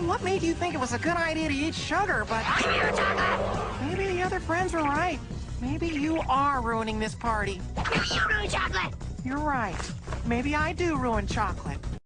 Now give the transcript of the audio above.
know what made you think it was a good idea to eat sugar, but I chocolate! maybe the other friends were right. Maybe you are ruining this party. No, you ruin chocolate! You're right. Maybe I do ruin chocolate.